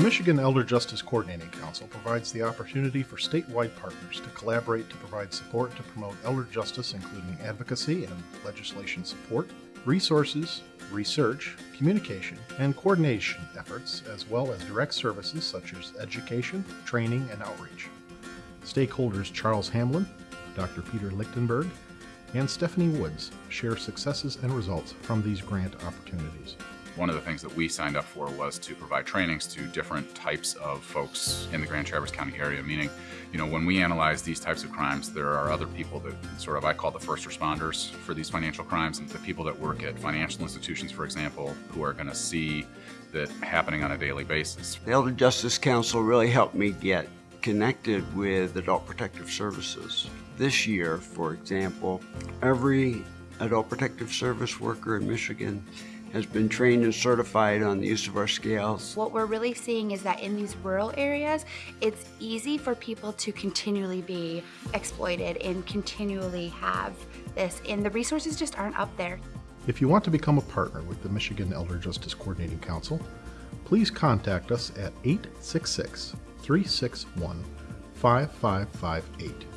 Michigan Elder Justice Coordinating Council provides the opportunity for statewide partners to collaborate to provide support to promote elder justice, including advocacy and legislation support, resources, research, communication, and coordination efforts, as well as direct services such as education, training, and outreach. Stakeholders Charles Hamlin, Dr. Peter Lichtenberg, and Stephanie Woods share successes and results from these grant opportunities. One of the things that we signed up for was to provide trainings to different types of folks in the Grand Traverse County area, meaning, you know, when we analyze these types of crimes, there are other people that sort of I call the first responders for these financial crimes, and the people that work at financial institutions, for example, who are going to see that happening on a daily basis. The Elder Justice Council really helped me get connected with Adult Protective Services. This year, for example, every Adult Protective Service worker in Michigan has been trained and certified on the use of our scales. What we're really seeing is that in these rural areas, it's easy for people to continually be exploited and continually have this, and the resources just aren't up there. If you want to become a partner with the Michigan Elder Justice Coordinating Council, please contact us at 866 361 5558.